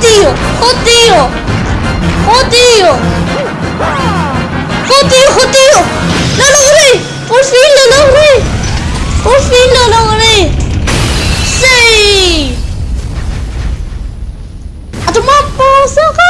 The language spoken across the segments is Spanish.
tío! ¡Oh, tío! ¡Oh, tío! ¡Oh! ¡Lo logré! ¡Por fin lo logré! ¡Por fin lo logré! ¡Sí! ¡A tomar por saco!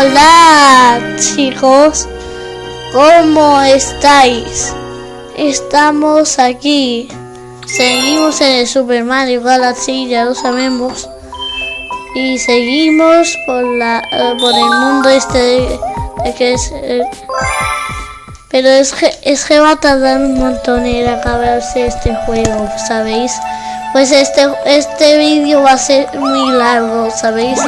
Hola chicos, ¿cómo estáis? Estamos aquí, seguimos en el Super Mario Galaxy, ya lo sabemos, y seguimos por la eh, por el mundo este que es, eh, pero es que es que va a tardar un montón en acabarse este juego, ¿sabéis? Pues este este vídeo va a ser muy largo, ¿sabéis?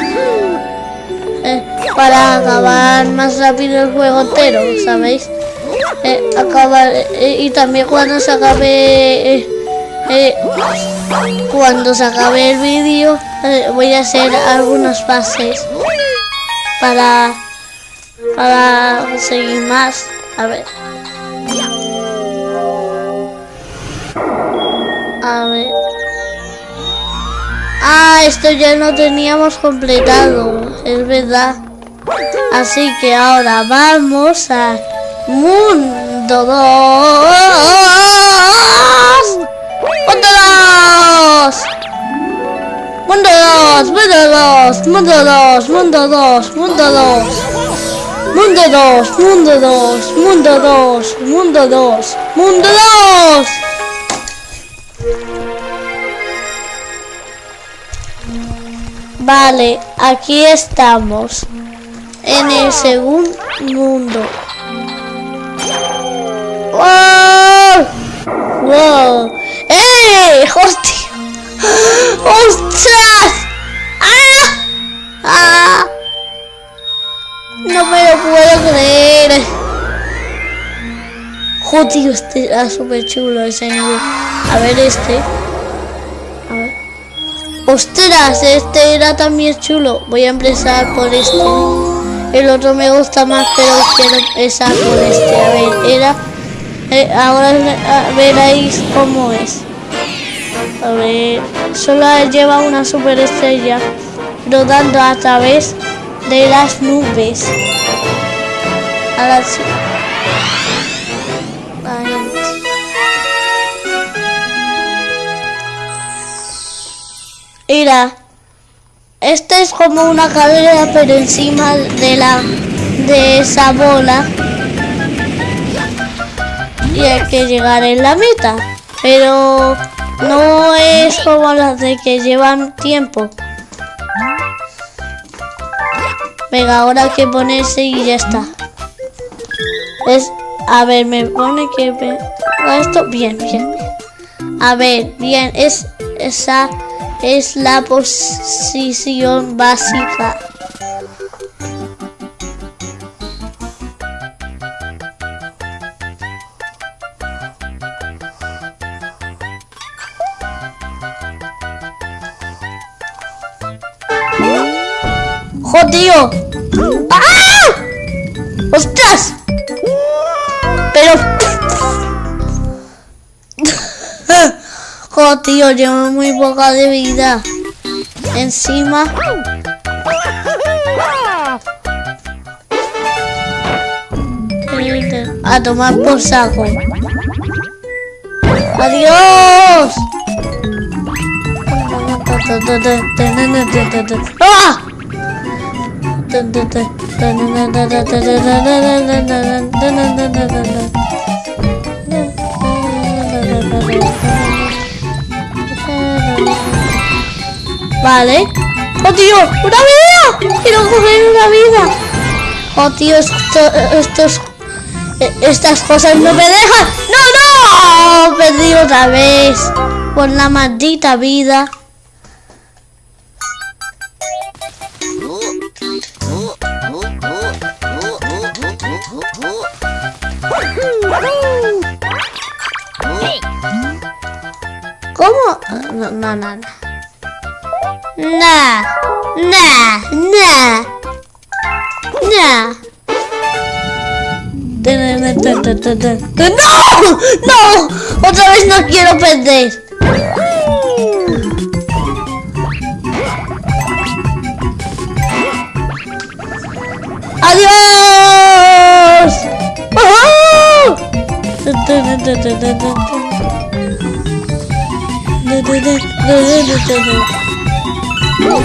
Para acabar más rápido el juego entero, ¿sabéis? Eh, acabar, eh, y también cuando se acabe eh, cuando se acabe el vídeo voy a hacer algunos pases para para seguir más. A ver. A ver. Ah esto ya lo teníamos completado es verdad Así que ahora vamos a Mundo 2. Mundo 2. Mundo 2, Mundo 2, Mundo 2, Mundo 2, Mundo 2. Mundo 2, Mundo 2, Mundo 2, Mundo 2, Mundo 2. Vale, aquí estamos. En el segundo mundo. ¡Wow! ¡Wow! ¡Eh! ¡Hostia! ¡Ostras! ¡Ah! ¡Ah! No me lo puedo creer. Joder, este era súper chulo ese nivel. A ver este. A ver. ¡Ostras! Este era también chulo. Voy a empezar por este. El otro me gusta más, pero quiero empezar por este. A ver, era... eh, ahora veréis cómo es. A ver... Solo lleva una super estrella rodando a través de las nubes. A las... Ay. Esta es como una carrera, pero encima de la de esa bola. Y hay que llegar en la meta. Pero no es como las de que llevan tiempo. Venga, ahora hay que ponerse y ya está. Es, a ver, me pone que esto bien, bien, bien. A ver, bien, es esa es la posición básica. ¡Jodido! ¡Ah! ¡Ostras! Tío, llevo muy poca de vida. Encima... A tomar por saco. ¡Adiós! ¡Ah! Vale. ¡Oh, tío! ¡Una vida! ¡Quiero coger una vida! ¡Oh, tío! Esto, estos, eh, estas cosas no me dejan. ¡No, no! Perdí otra vez. Por la maldita vida. No, no, no, no. Nah, nah, nah. Nah. ¡No! ¡No! Otra vez no quiero perder. ¡Adiós! ¡No!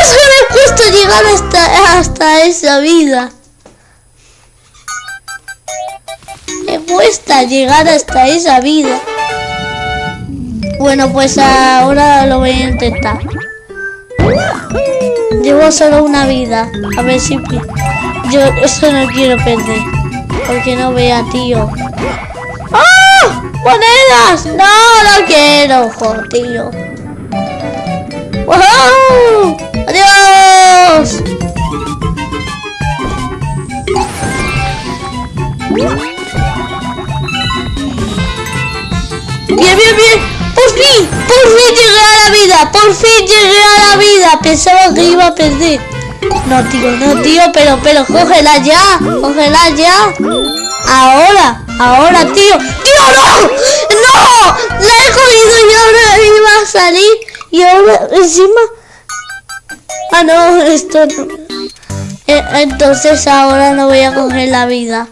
Es que me llegar hasta, hasta esa vida. Me cuesta llegar hasta esa vida. Bueno, pues ahora lo voy a intentar. Llevo solo una vida. A ver si... Yo eso no quiero perder. Porque no vea, tío. ¡Ah! ¡Monedas! No, no quiero, tío. ¡Wow! ¡Adiós! Bien, bien, bien. ¡Por fin! ¡Por fin llegué a la vida! ¡Por fin llegué a la vida! Pensaba que iba a perder. No, tío, no, tío, pero, pero, cógela ya. Cógela ya. Ahora, ahora, tío. ¡Tío, no! ¡No! La he cogido y ahora iba a salir. Y ahora, encima... Ah, no, esto no. Eh, entonces ahora no voy a coger la vida.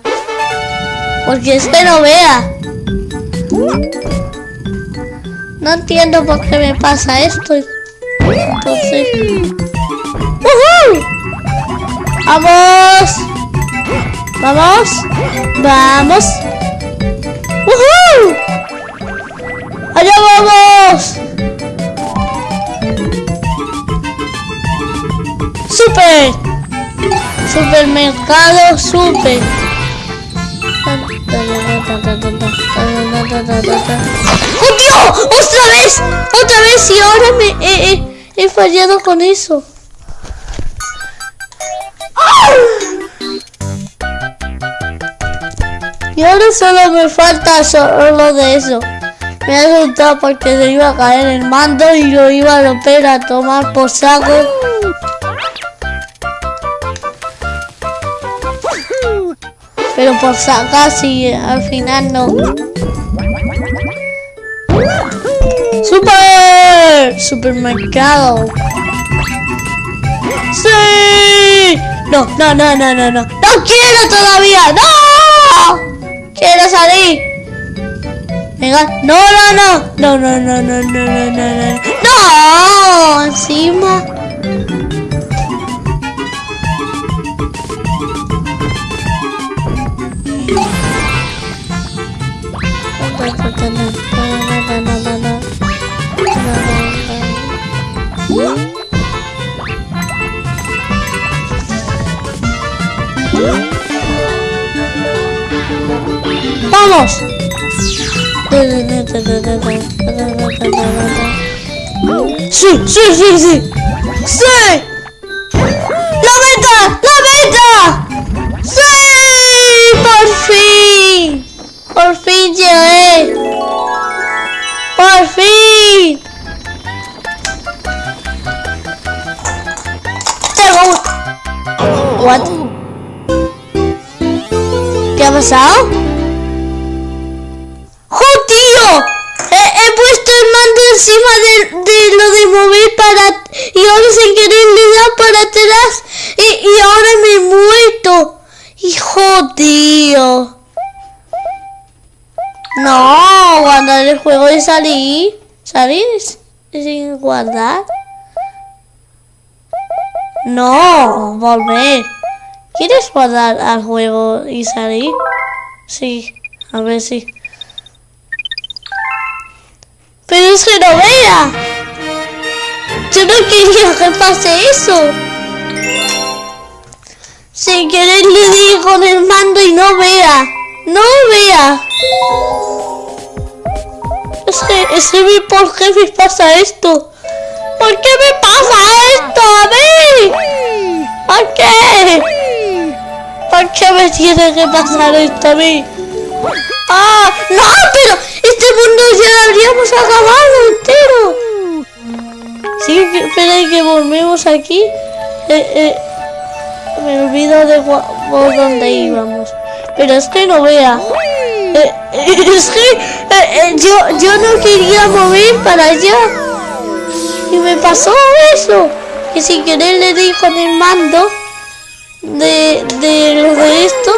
Porque es que no vea. No entiendo por qué me pasa esto. Entonces... ¡Vamos! ¡Vamos! ¡Vamos! ¡Woohoo! ¡Allá vamos! ¡Super! Supermercado super. ¡Oh, Dios! ¡Otra vez! ¡Otra vez! Y ahora me he, fallado con eso. Y ahora solo me falta solo de eso. Me ha asustado porque se iba a caer el mando y lo iba a romper a tomar por saco. Pero por sacar si al final no. ¡Super! ¡Supermercado! ¡Sí! No, no, no, no, no, no. ¡No quiero todavía! ¡No! ¡Quiero salir! Venga, no, no, no. No, no, no, no, no, no, no, no. ¡No! Encima. ¡Vamos! ¡Sí, sí, sí, sí! ¡Sí! Guardar. No, volver. ¿Quieres guardar al juego y salir? Sí, a ver si... Pero es que no vea. Yo no quería que pase eso. Sin querer le di con el mando y no vea. No vea. Es que, es que ¿por qué pasa esto? ¿Por qué me pasa esto a mí? ¿Por qué? ¿Por qué me tiene que pasar esto a mí? ¡Ah! ¡No! Pero este mundo ya lo habría hemos acabado entero. Sí, espera que volvemos aquí. Eh, eh, me olvido de por dónde íbamos. Pero es que no vea. Eh, es que yo, yo no quería mover para allá. Y me pasó eso. Que sin querer le di con el mando de, de de esto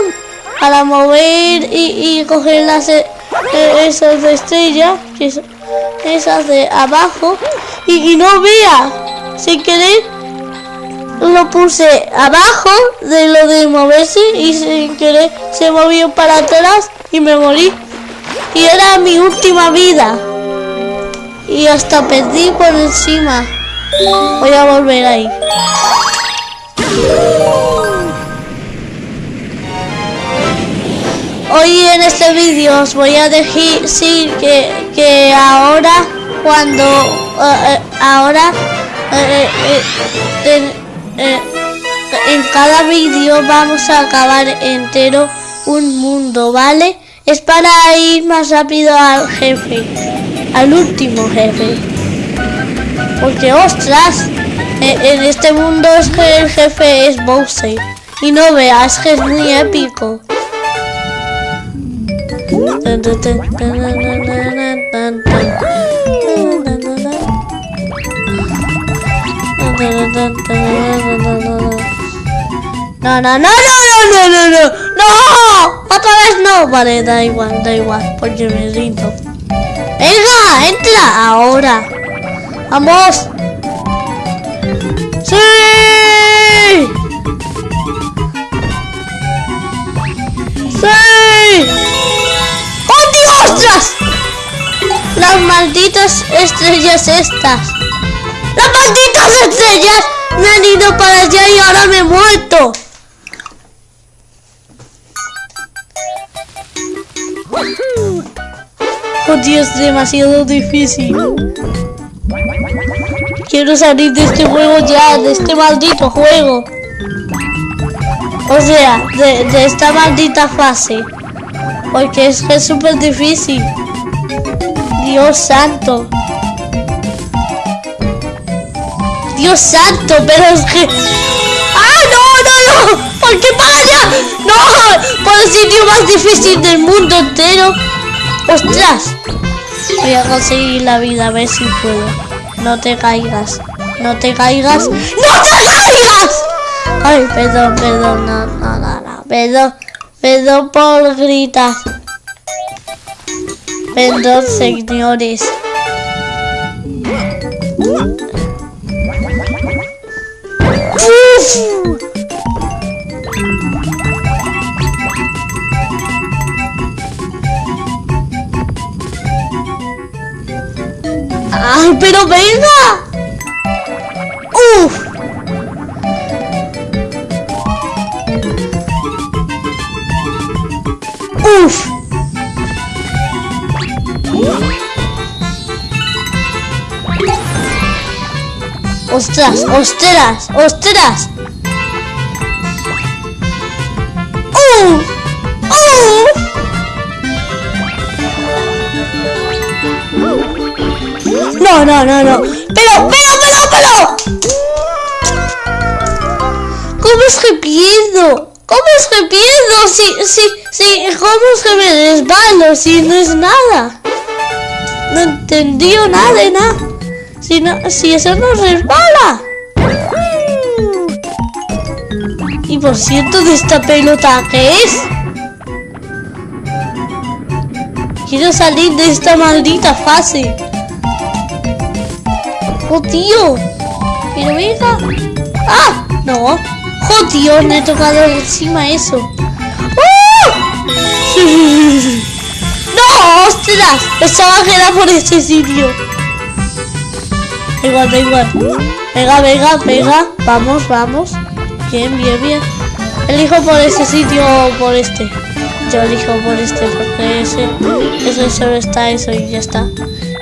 para mover y, coger las esas de que esas de abajo, y, y no vea, sin querer lo puse abajo de lo de moverse y sin querer se movió para atrás y me morí. Y era mi última vida. Y hasta perdí por encima. Voy a volver ahí. Hoy en este vídeo os voy a decir que, que ahora cuando eh, eh, ahora eh, en cada vídeo vamos a acabar entero un mundo, ¿vale? Es para ir más rápido al jefe, al último jefe. Porque, ostras, en, este mundo es que el jefe es Bowser. Y no veas que es muy épico. No, no, no, no, no, no, no, no, no, otra vez no. Vale, da igual, da igual, porque me rindo. Venga, entra ahora. Vamos. Sí. Sí. ¡Oh, Dios! Las malditas estrellas estas. ¡Las malditas estrellas me han ido para allá y ahora me he muerto! Oh Dios, demasiado difícil. Quiero salir de este juego ya, de este maldito juego. O sea, de, esta maldita fase. Porque es que es súper difícil. Dios santo. Dios santo, pero es que... ¡Ah, no, no, no! ¿Por qué para allá? ¡No! Por el sitio más difícil del mundo entero. ¡Ostras! Voy a conseguir la vida, a ver si puedo. No te caigas. No te caigas. ¡No te caigas! Ay, perdón, perdón, no, no, no, no. Perdón, perdón por gritar. Perdón, señores. ¡Ay, pero venga! ¡Uf! ¡Uf! ¡Ostras! ¡Ostras! ¡Ostras! ¡Uh! No, no, no, no. Pero, pero, pero, pero. ¿Cómo es que pierdo? ¿Cómo es que pierdo? Si, si, si, ¿cómo es que me desvalo si no es nada? No entendí nada de nada. Si, no, si eso no resbala. Y por cierto, de esta pelota, ¿qué es? Quiero salir de esta maldita fase. ¡Oh, tío! Pero venga. ¡Ah! No. ¡Oh, tío! Me he tocado encima eso. ¡Oh! ¡No! ¡Ostras! Pensaba que era por este sitio. Da igual, da igual. Venga, venga, venga. Vamos, vamos. Bien, bien, bien. Elijo por este sitio o por este. Yo elijo por este porque ese, ese solo está eso y ya está.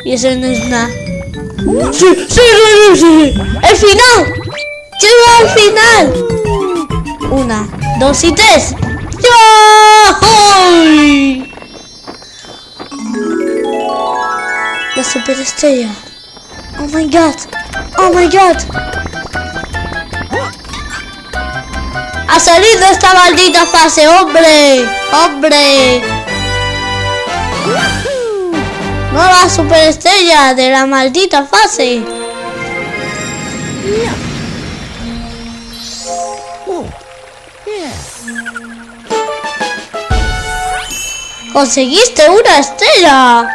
Y ese no es nada. ¡Sí, sí, sí, sí! ¡El final! ¡Llego al final! Una, dos y tres. ¡Ya! La superestrella. Oh my god. Oh my god. Ha salido esta maldita fase, hombre. Hombre. Nueva superestrella de la maldita fase. Conseguiste una estrella.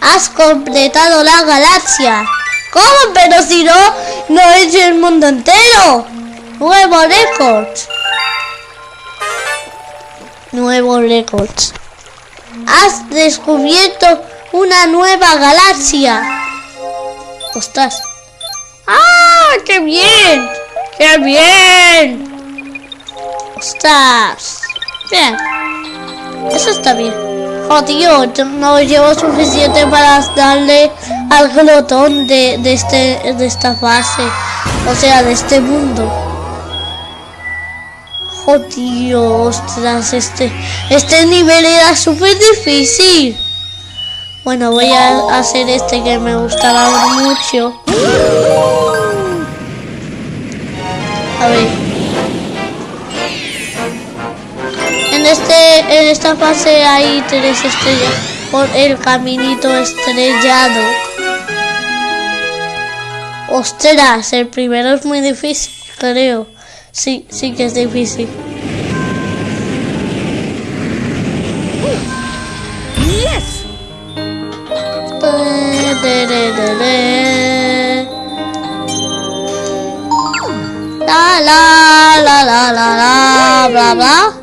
Has completado la galaxia. ¿Cómo? Pero si no, no es el mundo entero. Nuevo récord. Nuevo récord. Has descubierto una nueva galaxia. Ostras. ¡Ah! ¡Qué bien! ¡Qué bien! Ostras. Bien. Eso está bien. Oh, tío, no llevo suficiente para darle al glotón de, de, este, de esta fase. O sea, de este mundo. Oh, tío, ostras, este, este nivel era súper difícil. Bueno, voy a hacer este que me gustaba mucho. A ver. En, este, en esta fase hay tres estrellas por el caminito estrellado. Ostras, el primero es muy difícil, creo. Sí, sí que es difícil. Yes. La la la la la la bla bla.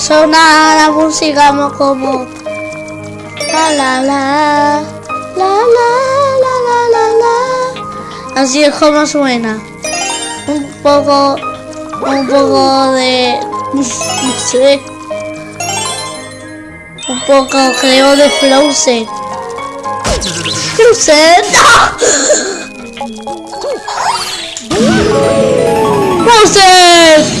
suena la música como... La la la, la la la la la la. Así es como suena. Un poco, un poco de... no sé. Un poco creo de Frozen. ¡Frozen! ¡Ah! ¡Frozen!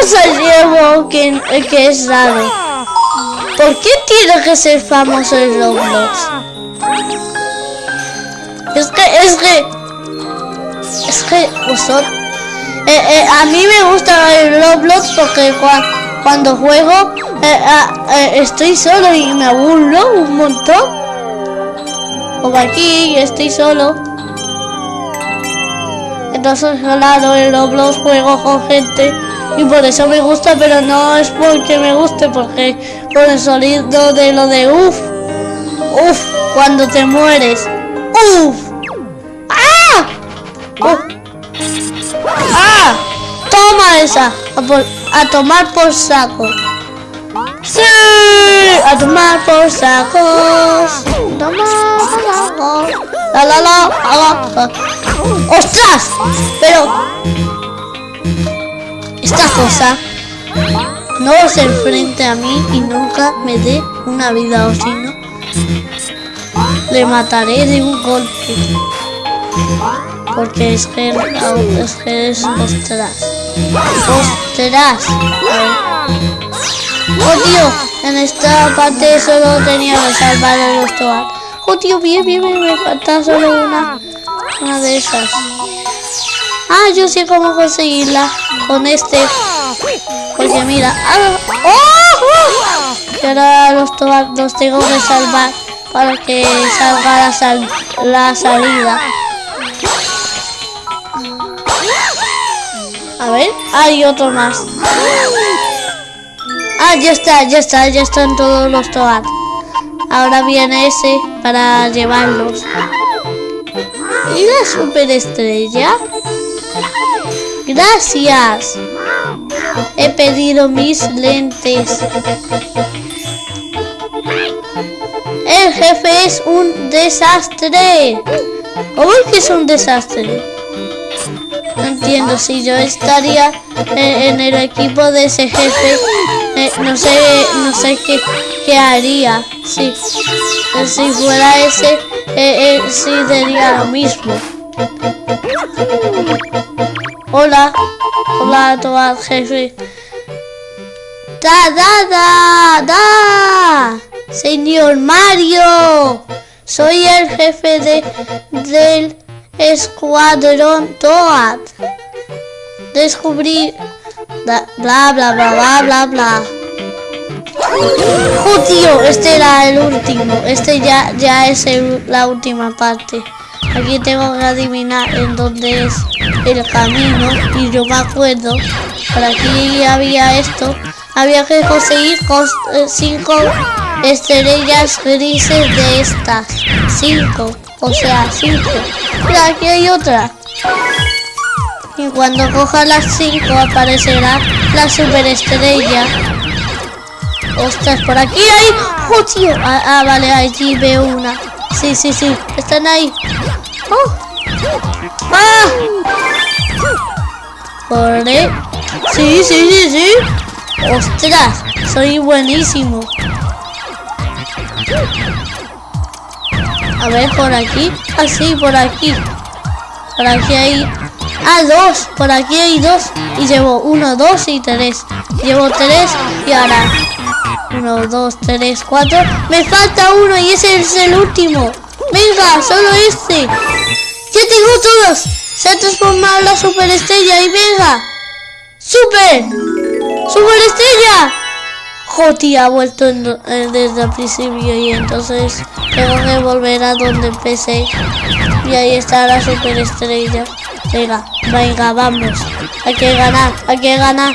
Cosa llevo que, que es raro. ¿Por qué tiene que ser famoso el Roblox? Es que, es que, es que vosotros, eh, eh, a mí me gusta el Roblox porque cuando juego estoy solo y me aburro un montón. Como aquí estoy solo. Entonces, claro, el Roblox juego con gente y por eso me gusta, pero no es porque me guste, porque por el sonido de lo de uff, uff, cuando te mueres, uff, ¡ah! ¡Ah! Toma esa, a, tomar por saco. ¡Sí! A tomar por sacos. Tomar por la la. la. ¡Ostras! Pero... Esta cosa no se enfrente a mí y nunca me dé una vida o si no, le mataré de un golpe. Porque es que es que es ostras. Ostras. Oh tío, en esta parte solo tenía que salvar el los Oh tío, bien, bien, bien, me falta solo una. Una de esas. Ah, yo sé cómo conseguirla con este. Porque mira. Ah, ¡Oh! Y ahora los, los tengo que salvar para que salga la, sal la salida. A ver, hay otro más. Ah, ya está, ya está, ya están todos los toad. Ahora viene ese para llevarlos. ¿Y la superestrella? Gracias. He pedido mis lentes. El jefe es un desastre. ¿Cómo es que es un desastre? No entiendo, si yo estaría en, el equipo de ese jefe, no sé, no sé qué, qué haría. Sí, si fuera ese, eh, eh, sí sería lo mismo. Hola, hola a todo jefe. ¡Da, da, da, da! Señor Mario, soy el jefe de, del escuadrón Toad. Descubrí... Bla, bla, bla, bla, bla, bla, ¡Oh! Este era el último. Este ya, ya es la última parte. Aquí tengo que adivinar en dónde es el camino. Y yo me acuerdo. Por aquí había esto. Había que conseguir eh, cinco estrellas grises de estas. Cinco. O sea, cinco. Mira, aquí hay otra. Y cuando coja las cinco aparecerá la superestrella. Ostras, por aquí hay... ¡Oh, tío! Ah, ah, vale, allí veo una. Sí, sí, sí. Están ahí. ¡Oh! ¡Ah! ¿Corre? Sí, sí, sí, sí. ¡Ostras! Soy buenísimo. A ver, por aquí. Ah, sí, por aquí. Por aquí hay... Ah, dos. Por aquí hay dos. Y llevo uno, dos y tres. Llevo tres y ahora... Uno, dos, tres, cuatro. Me falta uno y ese es el último. Venga, solo este. Ya tengo todos. Se ha transformado la superestrella y venga. ¡Super! ¡Superestrella! Joti ha vuelto desde el principio y entonces tengo que volver a donde empecé. Y ahí está la superestrella. Venga, venga, vamos. Hay que ganar, hay que ganar.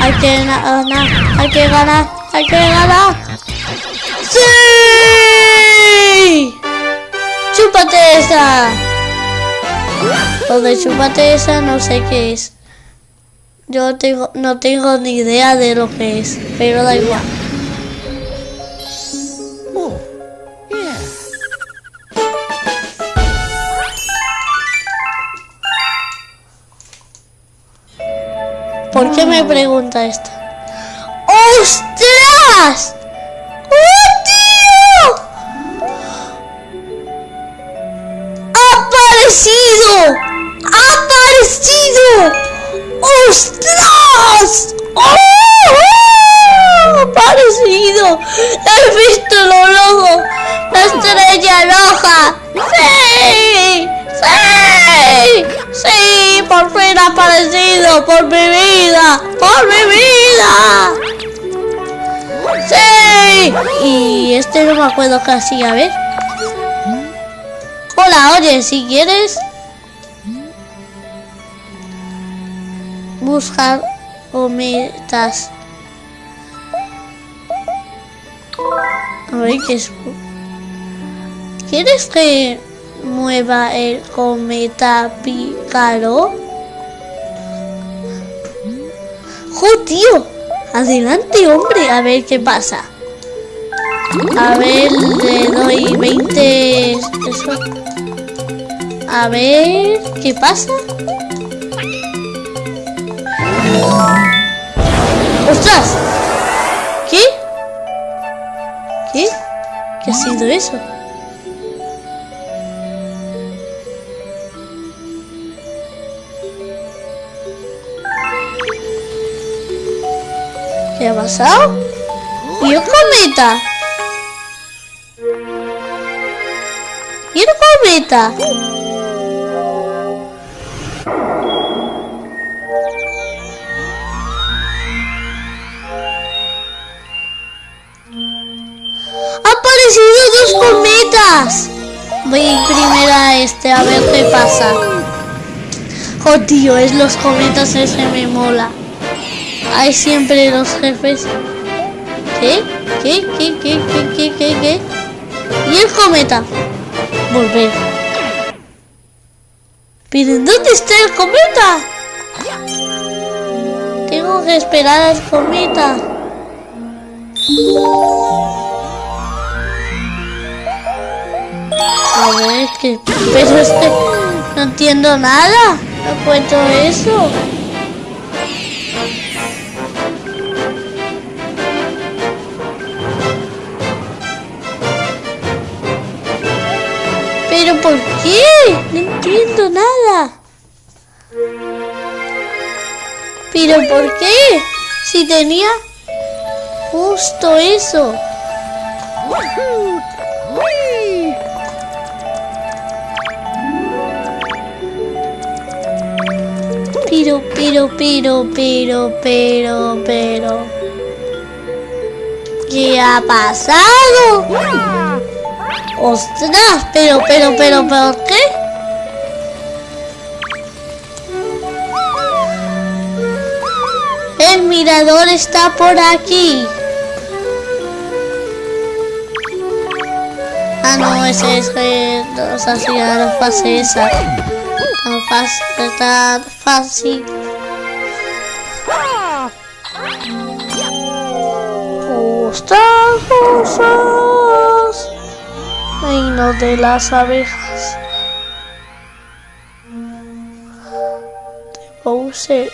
Hay que ganar, hay que ganar, hay que ganar. ¡Sí! ¡Chúpate esa! Donde chúpate esa no sé qué es. Yo tengo, no tengo ni idea de lo que es, pero da igual. ¿Por qué me pregunta esto? ¡Ostras! ¡Oh, tío! ¡Ha aparecido! ¡Ha aparecido! ¡Ostras! ¡Oh! ¡Parecido! ¡He visto lo rojo! ¡La estrella roja! ¡Sí! ¡Sí! ¡Sí! ¡Por fin ha aparecido! ¡Por mi vida! ¡Por mi vida! ¡Sí! Y este no me acuerdo casi, a ver. Hola, oye, si quieres buscar cometas. A ver qué es. ¿Quieres que mueva el cometa pícaro? ¡Jo, tío! Adelante, hombre, a ver qué pasa. A ver, le doy 20... A ver, ¿qué pasa? ¡Ostras! ¿Qué? ¿Qué? ¿Qué ha sido eso? ¿Qué ha pasado? ¿Y un cometa? ¿Y un cometa? dos cometas! Voy primero a este a ver qué pasa. Oh, tío, es los cometas, ese me mola. Hay siempre los jefes. ¿Qué? ¿Qué? ¿Qué? ¿Qué? ¿Qué? ¿Qué? ¿Qué? ¿Qué? ¿Y el cometa? Volver. ¿Pero dónde está el cometa? Tengo que esperar al cometa. A ver, que... Pero este... No entiendo nada. No cuento eso. Qué? No entiendo nada. ¿Pero por qué? Si tenía justo eso. Pero, pero, pero, pero, pero, pero. ¿Qué ha pasado? ¡Ostras! Pero, pero, pero, ¿por qué? El mirador está por aquí. Ah, no, ese es que nos hacía la fase esa. Tan fácil, tan fácil. ¡Ostras, cosas! Reino de las abejas. De Bowser.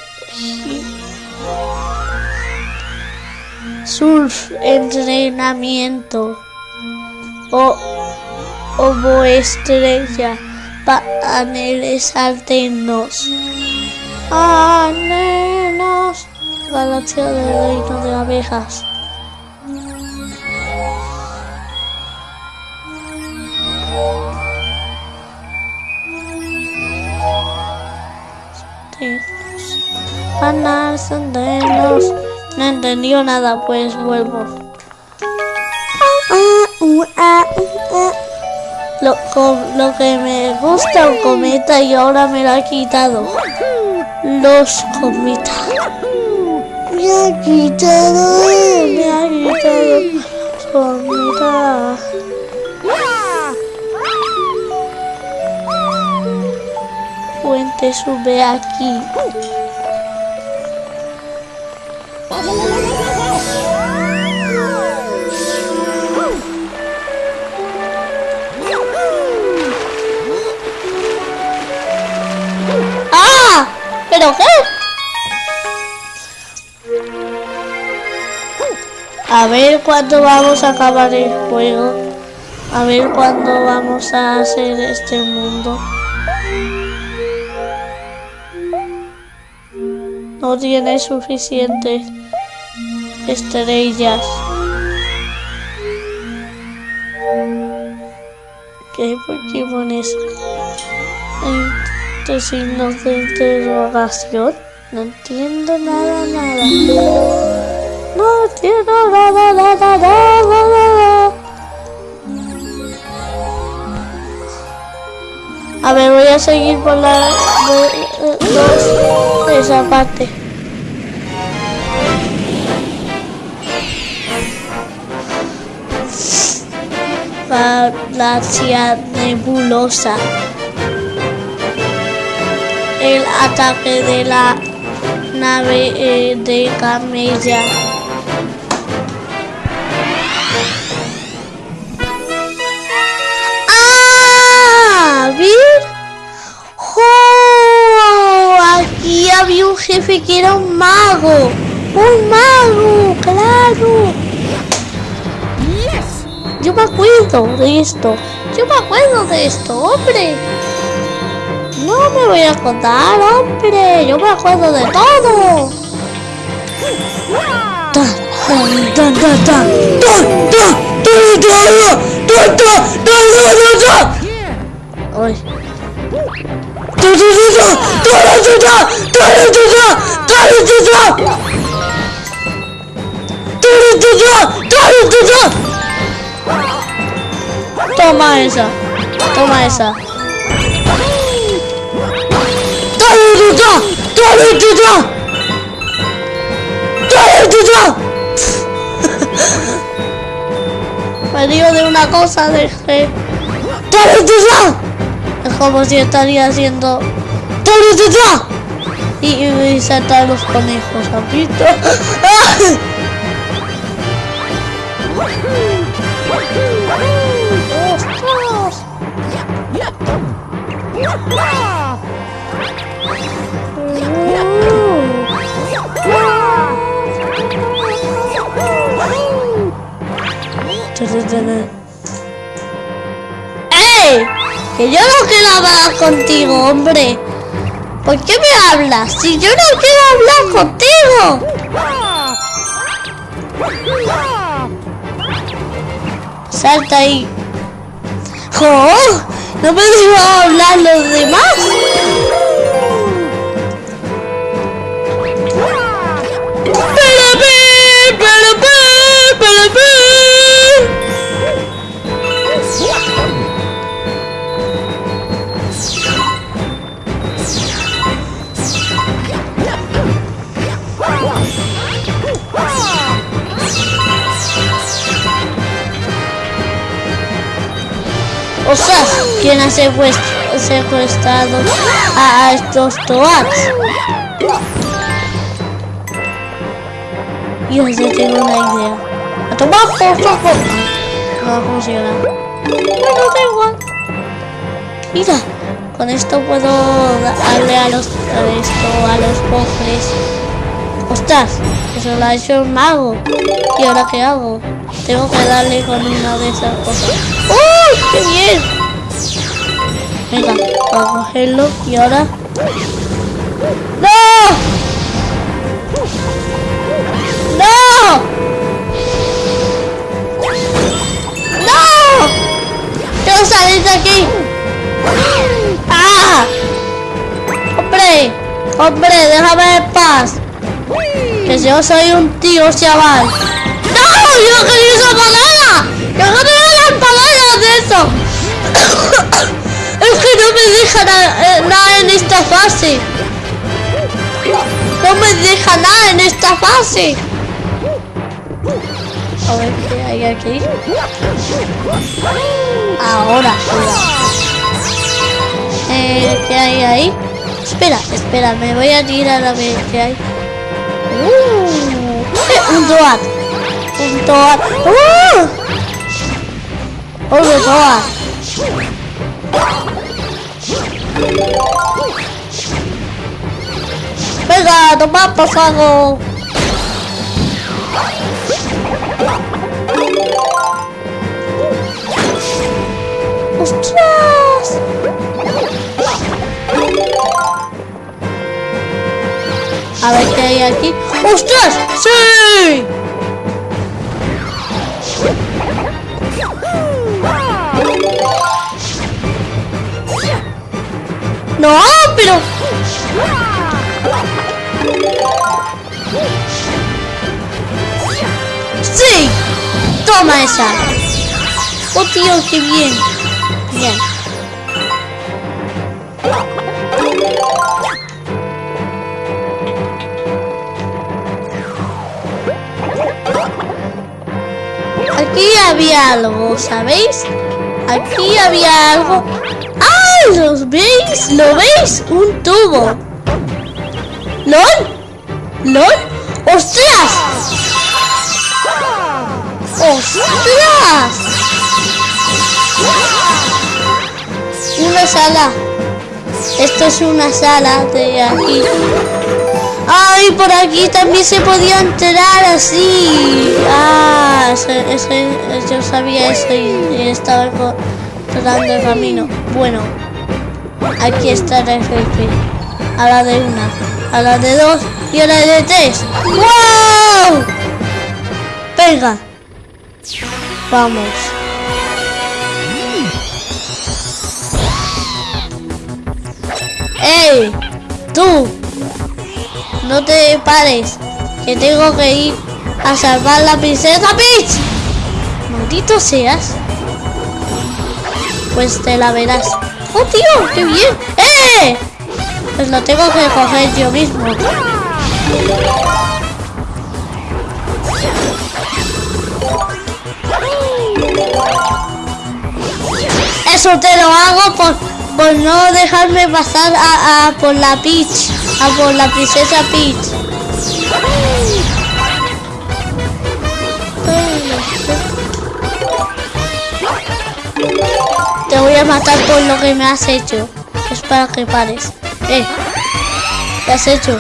Surf, entrenamiento. O, obo estrella. Paneles alternos. Anenos. Galaxia del reino de abejas. Panas, senderos. No entendió nada, pues vuelvo. Lo, lo que me gusta un cometa y ahora me lo ha quitado. Los cometas. Me ha quitado, me ha quitado los Puente sube aquí. ¡Ah! ¿Pero qué? A ver cuándo vamos a acabar el juego. A ver cuándo vamos a hacer este mundo. No tiene suficientes estrellas. ¿Qué Pokémon es? Signos de interrogación. No entiendo nada, nada. No entiendo nada, nada, nada, nada. A ver, voy a seguir por la de- dos- esa parte. Galaxia nebulosa. El ataque de la nave eh, de camella. ¡Ah! Aquí había un jefe que era un mago. ¡Un mago! ¡Claro! Yo me acuerdo de esto. Yo me acuerdo de esto, hombre. No me voy a contar, hombre. Yo me acuerdo de todo. Ta, Toma esa. Toma esa. Me río de una cosa de que... Es como si estaría haciendo... ¡Dale, tuta! Y, y saltar los conejos, ¿has visto? ¡Ey! Que yo no quiero hablar contigo, hombre. ¿Por qué me hablas? Si yo no quiero hablar contigo. Salta ahí. ¡Oh! ¿No me dejo secuestrado a estos toats? Yo ya tengo una idea. A tomar por favor. No va a funcionar. Bueno, da igual. Mira, con esto puedo darle a los a esto a los cofres. ¡Ostras! Eso lo ha hecho el mago. ¿Y ahora qué hago? Tengo que darle con una de esas cosas. ¡Uy! ¡Qué bien! Venga, a cogerlo y ahora... ¡No! ¡No! ¡No! ¡Quiero salir de aquí! ¡Ah! ¡Hombre! ¡Hombre! ¡Déjame en paz! Que yo soy un tío chaval. ¡No! ¡Yo quería esa palabra! ¡Yo quería las palabras de eso! Que no me deja nada na en esta fase. No me deja nada en esta fase. A ver qué hay aquí. Ahora. Eh, ¿Qué hay ahí? Espera, espera, me voy a tirar a ver qué hay. Uh, un Toad. Un Toad. Uh, otro Toad. Venga, toma favor. ¡Ostras! A ver qué hay aquí. ¡Ostras! ¡Sí! No, pero... ¡Sí! ¡Toma esa! ¡Oh, tío, qué bien! Bien. Aquí había algo, ¿sabéis? Aquí había algo. ¿Los veis? ¿Lo veis? Un tubo. ¿Lol? ¿Lol? ¡Ostras! ¡Ostras! Una sala. Esto es una sala de aquí. ¡Ay! Por aquí también se podía entrar así. ¡Ah! yo sabía eso y estaba tratando el camino. Bueno, aquí está el jefe. A la de una, a la de dos y a la de tres. ¡Wow! Venga. Vamos. ¡Ey! ¡Tú! No te pares, que tengo que ir a salvar la princesa Peach. Maldito seas. Pues te la verás. ¡Oh, tío! ¡Qué bien! ¡Eh! Pues lo tengo que coger yo mismo. Eso te lo hago por, por no dejarme pasar a, a por la Peach. A por la princesa Peach. Voy a matar por lo que me has hecho. Es para que pares. Eh. ¿Qué has hecho?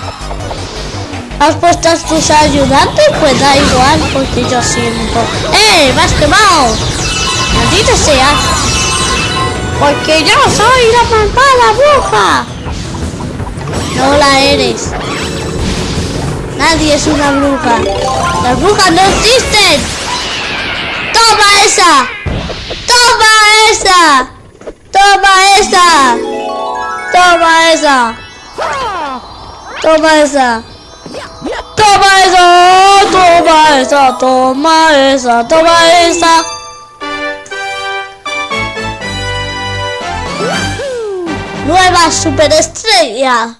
¿Has puesto a tus ayudantes? Pues da igual, porque yo siento. ¡Eh! ¡Me has quemado! ¡Maldita sea! Porque yo soy la malvada bruja. No la eres. Nadie es una bruja. Las brujas no existen. ¡Toma esa! ¡Toma esa! ¡Toma esa! ¡Toma esa! ¡Toma esa! ¡Toma esa! ¡Toma esa! ¡Toma esa! ¡Toma esa! Nueva superestrella.